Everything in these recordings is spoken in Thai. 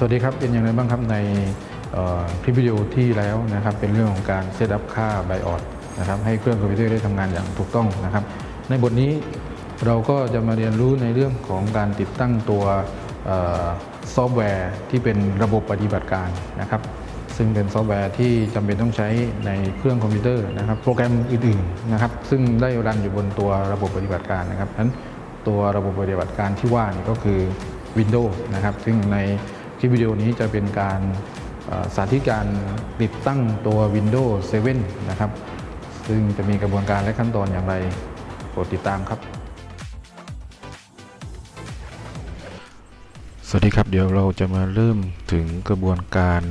สวัสดีครับ เป็นอย่างไรบ้างครับในคลิปวิดีโอที่แล้วนะครับเป็นเรื่องของการ setup ค่า BIOS นะครับให้เครื่องคอมพิวเตอร์ได้ทำงานอย่างถูกต้องนะครับ ในบทนี้เราก็จะมาเรียนรู้ในเรื่องของการติดตั้งตัวซอฟต์แวร์ที่เป็นระบบปฏิบัติการนะครับ ซึ่งเป็นซอฟต์แวร์ที่จำเป็นต้องใช้ในเครื่องคอมพิวเตอร์นะครับ โปรแกรมอื่นๆนะครับ ซึ่งได้ run อยู่บนตัวระบบปฏิบัติการนะครับนั้นตัวระบบปฏิบัติการที่ว่านี่ก็คือ Windows นะครับ ซึ่งใน คลิปวิดีโอนี้จะเป็นการสาธิตการติดตั้งตัว Windows 7 นะครับ ซึ่งจะมีกระบวนการและขั้นตอนอย่างไรโปรดติดตามครับ สวัสดีครับ เดี๋ยวเราจะมาเริ่มถึงกระบวนการ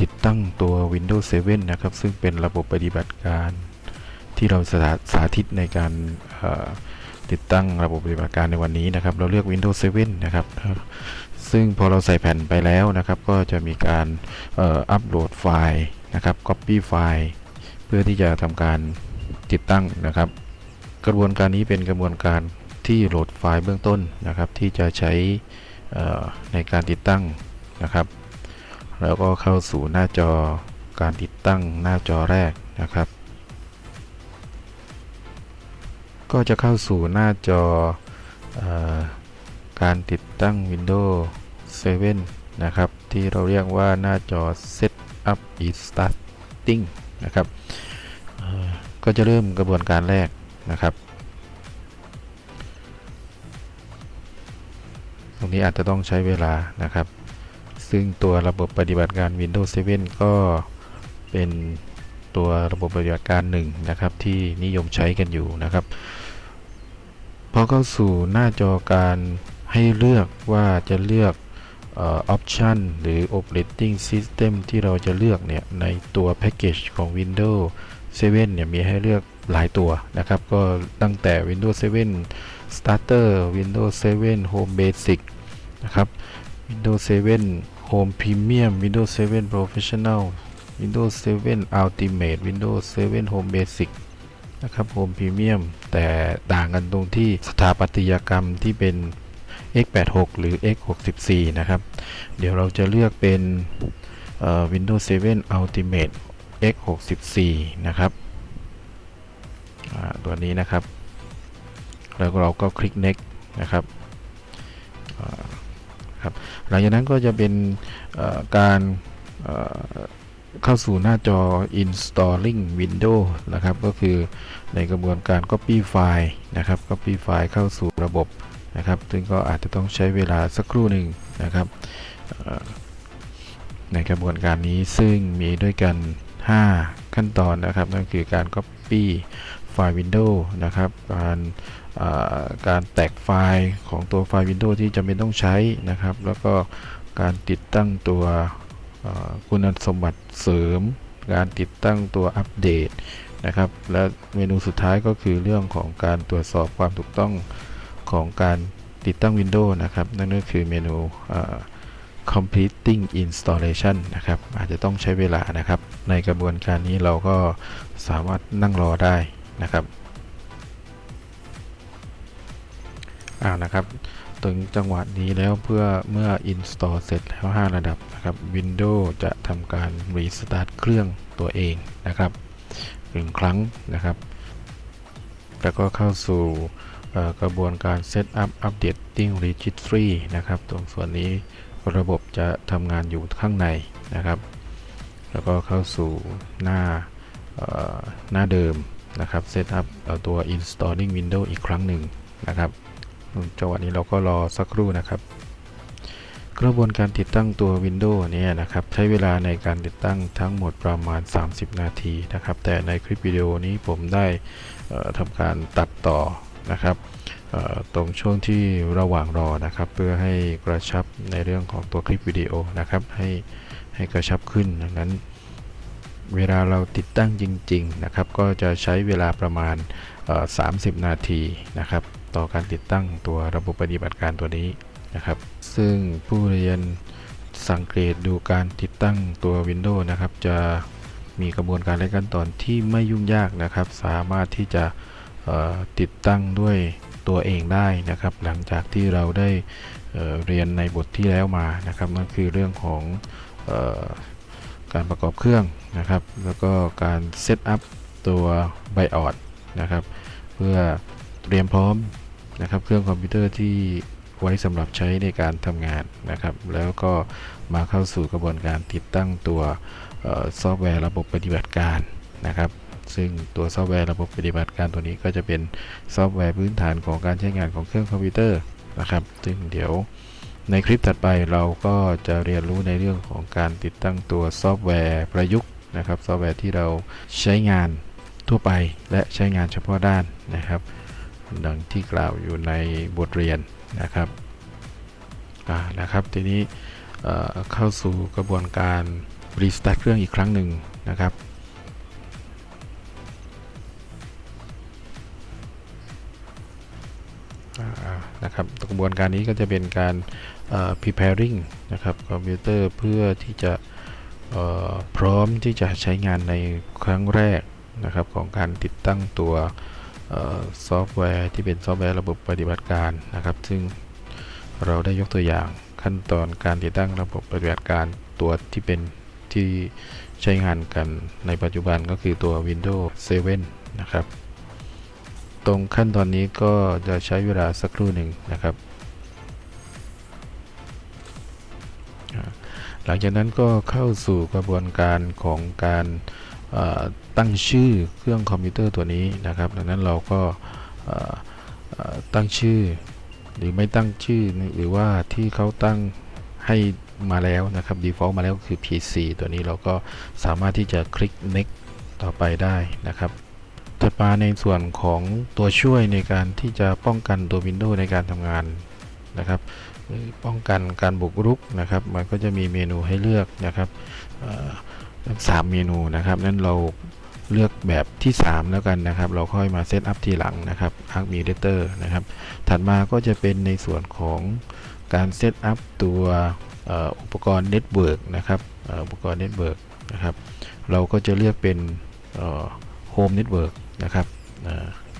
ติดตั้งตัว Windows 7 นะครับ ซึ่งเป็นระบบปฏิบัติการที่เราสาสาธิตในการ ติดตั้งระบบปฏิบัติการในวันนี้นะครับ เราเลือก Windows 7 นะครับ ซึ่งพอเราใส่แผ่นไปแล้วนะครับ ก็จะมีการอัปโหลดไฟล์นะครับ Copy ไฟล์เพื่อที่จะทำการติดตั้งนะครับ กระบวนการนี้เป็นกระบวนการที่โหลดไฟล์เบื้องต้นนะครับ ที่จะใช้ในการติดตั้งนะครับ แล้วก็เข้าสู่หน้าจอการติดตั้งหน้าจอแรกนะครับ ก็จะเข้าสู่หน้าจออการติดตั้ง Windows 7 นะครับ ที่เราเรียกว่าหน้าจอ Setup is starting นะครับก็จะเริ่มกระบวนการแรกนะครับ ตรงนี้อาจจะต้องใช้เวลานะครับ ซึ่งตัวระบบปฏิบัติการ Windows 7 ก็เป็นตัวระบบปฏิบัติการหนึ่งนะครับที่นิยมใช้กันอยู่นะครับ พอเข้าสู่หน้าจอการให้เลือกว่าจะเลือกออ option หรือ operating system ที่เราจะเลือกเนี่ยในตัวแพ็กเกจของ Windows 7 เนี่ยมีให้เลือกหลายตัวนะครับ ก็ตั้งแต่ Windows 7 Starter Windows 7 Home Basic นะครับ Windows 7 Home Premium Windows 7 Professional Windows 7 Ultimate Windows 7 Home Basic นะครับ Home Premium แต่ต่างกันตรงที่สถาปัตยกรรมที่เป็น x86 หรือ x64 นะครับ เดี๋ยวเราจะเลือกเป็น Windows 7 Ultimate x64 นะครับตัวนี้นะครับ แล้วเราก็คลิก next นะครับครับ หลังจากนั้นก็จะเป็นการ เข้าสู่หน้าจอ installing Windows นะครับ ก็คือในกระบวนการ copy ไฟล์นะครับ copy ไฟล์เข้าสู่ระบบนะครับ ซึ่งก็อาจจะต้องใช้เวลาสักครู่หนึ่งนะครับ ในกระบวนการนี้ซึ่งมีด้วยกัน 5 ขั้นตอนนะครับ นั่นคือการ copy ไฟล์ Windows นะครับ การการแตกไฟล์ของตัวไฟล์ Windows ที่จำเป็นต้องใช้นะครับ แล้วก็การติดตั้งตัว คุณสมบัติเสริม การติดตั้งตัวอัปเดตนะครับ และเมนูสุดท้ายก็คือเรื่องของการตรวจสอบความถูกต้องของการติดตั้ง Windows นะครับ นั่นก็คือเมนู completing installation นะครับ อาจจะต้องใช้เวลานะครับ ในกระบวนการนี้เราก็สามารถนั่งรอได้นะครับ อ่านะครับ ถึงจังหวะนี้แล้วเพื่อเมื่อ install เสร็จแล้ว 5 ระดับนะครับ Windows จะทำการ restart เครื่องตัวเองนะครับหนึ่งครั้งนะครับ แล้วก็เข้าสู่กระบวนการ Setup Updating Registry นะครับ ตรงส่วนนี้ระบบจะทำงานอยู่ข้างในนะครับ แล้วก็เข้าสู่หน้าหน้าเดิมนะครับ Setup ตัว Installing Windows อีกครั้งหนึ่งนะครับ จังหวะนี้เราก็รอสักครู่นะครับ กระบวนการติดตั้งตัว Windows เนี่ยนะครับใช้เวลาในการติดตั้งทั้งหมดประมาณ 30 นาทีนะครับ แต่ในคลิปวิดีโอนี้ผมได้ทำการตัดต่อนะครับตรงช่วงที่ระหว่างรอนะครับ เพื่อให้กระชับในเรื่องของตัวคลิปวิดีโอนะครับให้ให้กระชับขึ้นดังนั้น เวลาเราติดตั้งจริง ๆ นะครับ ก็จะใช้เวลาประมาณ 30 นาทีนะครับ ต่อการติดตั้งตัวระบบปฏิบัติการตัวนี้นะครับ ซึ่งผู้เรียนสังเกตดูการติดตั้งตัว Windows นะครับ จะมีกระบวนการและขั้นตอนที่ไม่ยุ่งยากนะครับ สามารถที่จะติดตั้งด้วยตัวเองได้นะครับ หลังจากที่เราได้เรียนในบทที่แล้วมานะครับนั่นคือเรื่องของออการประกอบเครื่องนะครับ แล้วก็การ setup ตัว BIOS นะครับ เพื่อเตรียมพร้อม นะครับ เครื่องคอมพิวเตอร์ที่ไว้สำหรับใช้ในการทำงานนะครับ แล้วก็มาเข้าสู่กระบวนการติดตั้งตัวออซอฟต์แวร์ระบบปฏิบัติการนะครับ ซึ่งตัวซอฟต์แวร์ระบบปฏิบัติการตัวนี้ก็จะเป็นซอฟต์แวร์พื้นฐานของการใช้งานของเครื่องคอมพิวเตอร์นะครับ ซึ่งเดี๋ยวในคลิปถัดไปเราก็จะเรียนรู้ในเรื่องของการติดตั้งตัวซอฟต์แวร์ประยุกต์นะครับ ซอฟต์แวร์ที่เราใช้งานทั่วไปและใช้งานเฉพาะด้านนะครับ ดังที่กล่าวอยู่ในบทเรียนนะครับนะครับทีนี้เเข้าสู่กระบวนการรีสตาร์ทเครื่องอีกครั้งหนึ่งนะครับนะครับกระบวนการนี้ก็จะเป็นการ preparing นะครับคอมพิวเตอร์เพื่อที่จะพร้อมที่จะใช้งานในครั้งแรกนะครับของการติดตั้งตัว ซอฟต์แวร์ที่เป็นซอฟต์แวร์ระบบปฏิบัติการนะครับ ซึ่งเราได้ยกตัวอย่างขั้นตอนการติดตั้งระบบปฏิบัติการตัวที่เป็นที่ใช้งานกันในปัจจุบันก็คือตัว Windows 7 นะครับ ตรงขั้นตอนนี้ก็จะใช้เวลาสักครู่หนึ่งนะครับ หลังจากนั้นก็เข้าสู่กระบวนการของการ ตั้งชื่อเครื่องคอมพิวเตอร์ตัวนี้นะครับ ดังนั้นเราก็ตั้งชื่อหรือไม่ตั้งชื่อหรือว่าที่เขาตั้งให้มาแล้วนะครับ default มาแล้วคือ PC ตัวนี้เราก็สามารถที่จะคลิก next ต่อไปได้นะครับถัดมาในส่วนของตัวช่วยในการที่จะป้องกันตัว Windows ในการทำงานนะครับป้องกันการบุกรุกนะครับ มันก็จะมีเมนูให้เลือกนะครับ เอ่อสามเมนูนะครับนั้นเราเลือกแบบที่ 3 แล้วกันนะครับ เราค่อยมา setup ทีหลังนะครับ Ask me later นะครับ ถัดมาก็จะเป็นในส่วนของการ setup ตัวอุปกรณ์ network นะครับอุปกรณ์ network นะครับ เราก็จะเลือกเป็น home network นะครับ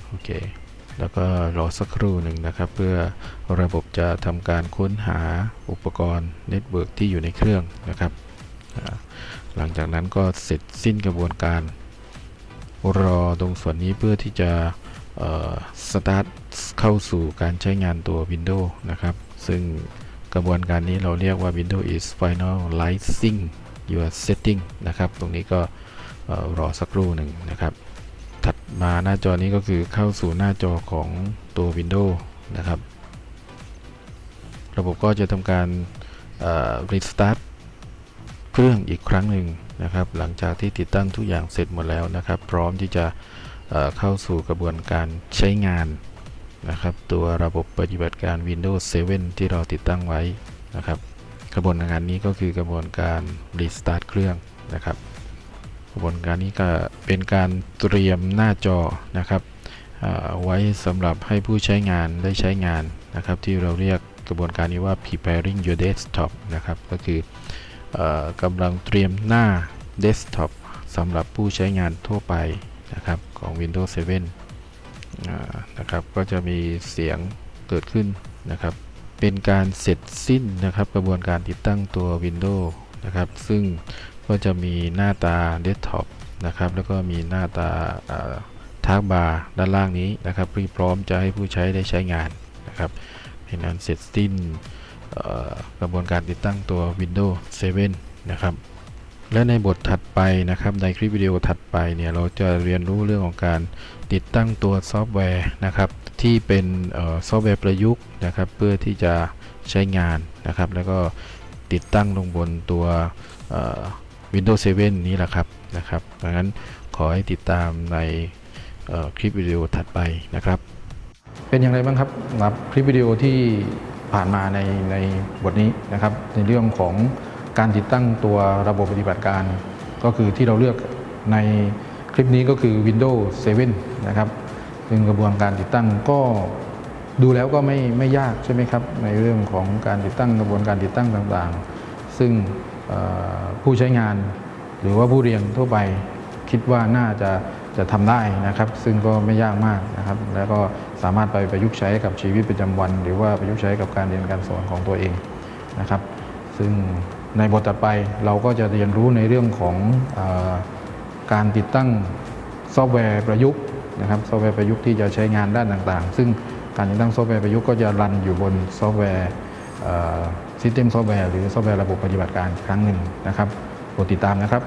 โอเค แล้วก็รอสักครู่หนึ่งนะครับ เพื่อระบบจะทำการค้นหาอุปกรณ์ network ที่อยู่ในเครื่องนะครับ หลังจากนั้นก็เสร็จสิ้นกระบวนการ รอตรงส่วนนี้เพื่อที่จะสตาร์ทเข้าสู่การใช้งานตัว Windows นะครับ ซึ่งกระบวนการนี้เราเรียกว่า Windows is finalizing your setting นะครับ ตรงนี้ก็รอสักครู่หนึ่งนะครับ ถัดมาหน้าจอนี้ก็คือเข้าสู่หน้าจอของตัว Windows นะครับ ระบบก็จะทำการเอ่อ restart เครื่องอีกครั้งหนึ่งนะครับ หลังจากที่ติดตั้งทุกอย่างเสร็จหมดแล้วนะครับ พร้อมที่จะเเข้าสู่กระบวนการใช้งานนะครับ ตัวระบบปฏิบัติการ Windows 7 ที่เราติดตั้งไว้นะครับ กระบวนการนี้ก็คือกระบวนการ restart เครื่องนะครับ กระบวนการนี้ก็เป็นการเตรียมหน้าจอนะครับไว้สำหรับให้ผู้ใช้งานได้ใช้งานนะครับ ที่เราเรียกกระบวนการนี้ว่า preparing your desktop นะครับ ก็คือ กำลังเตรียมหน้า desktop สำหรับผู้ใช้งานทั่วไปนะครับของ Windows 7อ่านะครับก็จะมีเสียงเกิดขึ้นนะครับ เป็นการเสร็จสิ้นนะครับ กระบวนการติดตั้งตัว Windows นะครับ ซึ่งก็จะมีหน้าตา Desktop นะครับ แล้วก็มีหน้าตา taskbar ด้านล่างนี้นะครับที่พร้อมจะให้ผู้ใช้ได้ใช้งานนะครับเป็นนั้นเสร็จสิ้น กระบวนการติดตั้งตัว Windows 7 นะครับและในบทถัดไปนะครับในคลิปวิดีโอถัดไปเนี่ยเราจะเรียนรู้เรื่องของการติดตั้งตัวซอฟต์แวร์นะครับที่เป็นออซอฟต์แวร์ประยุกต์นะครับเพื่อที่จะใช้งานนะครับแล้วก็ติดตั้งลงบนตัว Windows 7 นี้แหละครับนะครับดังนั้นขอให้ติดตามในคลิปวิดีโอถัดไปนะครับ เป็นอย่างไรบ้างครับสำหรับคลิปวิดีโอที่ ผ่านมาในในบทนี้นะครับในเรื่องของการติดตั้งตัวระบบปฏิบัติการ ก็คือที่เราเลือกในคลิปนี้ก็คือ Windows 7 นะครับซึ่งกระบวนการติดตั้งก็ดูแล้วก็ไม่ไม่ยากใช่ไหมครับ ในเรื่องของการติดตั้งกระบวนการติดตั้งต่างๆ ซึ่งผู้ใช้งานหรือว่าผู้เรียนทั่วไปคิดว่าน่าจะ จะทำได้นะครับ ซึ่งก็ไม่ยากมากนะครับ แล้วก็สามารถไปประยุกต์ใช้กับชีวิตประจำวัน หรือว่าประยุกต์ใช้กับการเรียนการสอนของตัวเองนะครับ ซึ่งในบทต่อไปเราก็จะเรียนรู้ในเรื่องของอการติดตั้งซอฟต์แวร์ประยุกต์นะครับซอฟต์แวร์ประยุกต์ที่จะใช้งานด้านต่างๆ ซึ่งการติดตั้งซอฟต์แวร์ประยุกต์ก็จะ run อยู่บนซอฟต์แวร์ system software หรือซอฟต์แวร์ระบบปฏิบัติการครั้งหนึ่งนะครับโปรดติดตามนะครับ